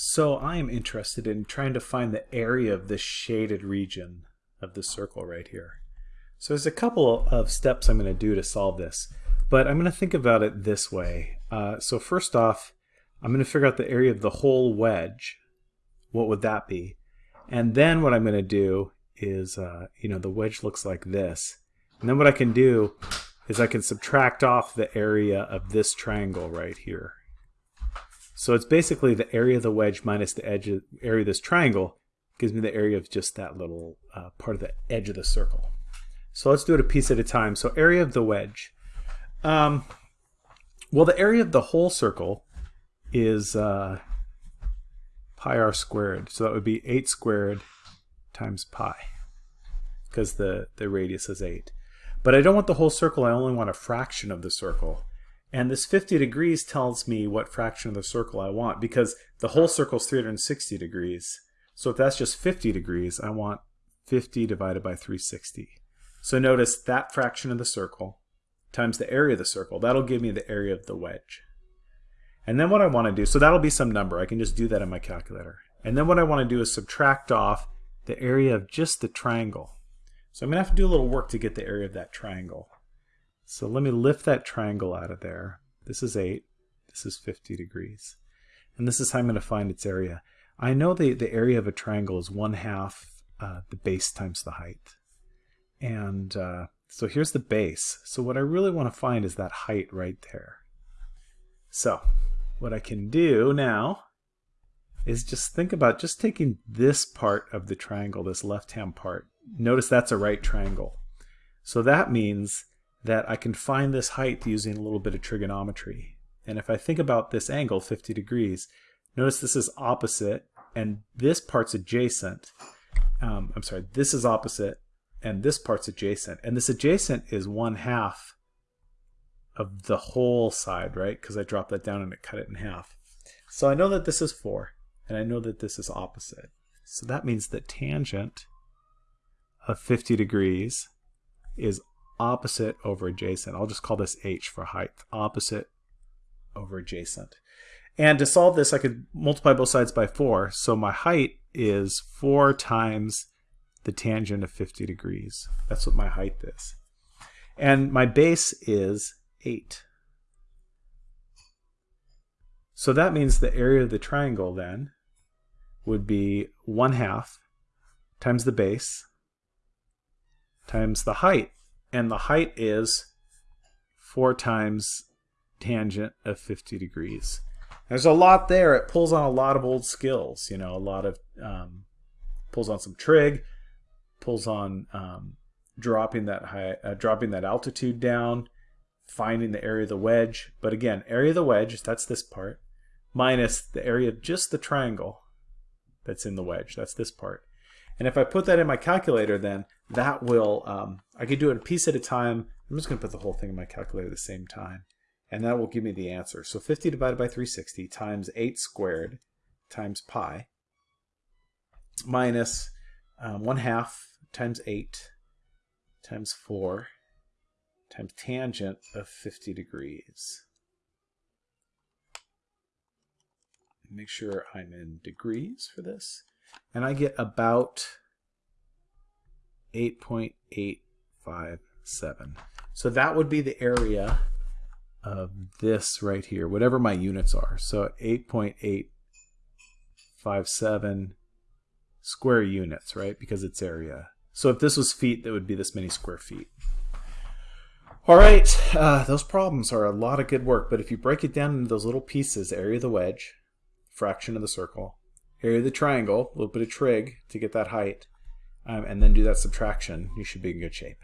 So I am interested in trying to find the area of this shaded region of the circle right here. So there's a couple of steps I'm going to do to solve this, but I'm going to think about it this way. Uh, so first off, I'm going to figure out the area of the whole wedge. What would that be? And then what I'm going to do is, uh, you know, the wedge looks like this. And then what I can do is I can subtract off the area of this triangle right here. So it's basically the area of the wedge minus the edge of, area of this triangle gives me the area of just that little uh, part of the edge of the circle. So let's do it a piece at a time. So area of the wedge. Um, well, the area of the whole circle is uh, pi r squared. So that would be 8 squared times pi because the, the radius is 8. But I don't want the whole circle, I only want a fraction of the circle. And this 50 degrees tells me what fraction of the circle I want because the whole circle is 360 degrees. So if that's just 50 degrees, I want 50 divided by 360. So notice that fraction of the circle times the area of the circle. That'll give me the area of the wedge. And then what I want to do, so that'll be some number. I can just do that in my calculator. And then what I want to do is subtract off the area of just the triangle. So I'm going to have to do a little work to get the area of that triangle. So let me lift that triangle out of there. This is 8. This is 50 degrees. And this is how I'm going to find its area. I know the, the area of a triangle is 1 half uh, the base times the height. And uh, so here's the base. So what I really want to find is that height right there. So what I can do now is just think about just taking this part of the triangle, this left-hand part. Notice that's a right triangle. So that means that I can find this height using a little bit of trigonometry. And if I think about this angle, 50 degrees, notice this is opposite and this part's adjacent. Um, I'm sorry, this is opposite and this part's adjacent. And this adjacent is one half of the whole side, right? Because I dropped that down and it cut it in half. So I know that this is 4 and I know that this is opposite. So that means that tangent of 50 degrees is opposite over adjacent. I'll just call this h for height. Opposite over adjacent. And to solve this, I could multiply both sides by 4. So my height is 4 times the tangent of 50 degrees. That's what my height is. And my base is 8. So that means the area of the triangle then would be 1 half times the base times the height and the height is 4 times tangent of 50 degrees. There's a lot there. It pulls on a lot of old skills, you know, a lot of, um, pulls on some trig, pulls on um, dropping that high, uh, dropping that altitude down, finding the area of the wedge. But again, area of the wedge, that's this part, minus the area of just the triangle that's in the wedge. That's this part. And if I put that in my calculator, then that will, um, I could do it a piece at a time. I'm just going to put the whole thing in my calculator at the same time. And that will give me the answer. So 50 divided by 360 times 8 squared times pi minus um, 1 half times 8 times 4 times tangent of 50 degrees. Make sure I'm in degrees for this and I get about 8.857. So that would be the area of this right here, whatever my units are. So 8.857 square units, right? Because it's area. So if this was feet, that would be this many square feet. All right, uh, those problems are a lot of good work, but if you break it down into those little pieces, area of the wedge, fraction of the circle, area of the triangle, a little bit of trig to get that height, um, and then do that subtraction, you should be in good shape.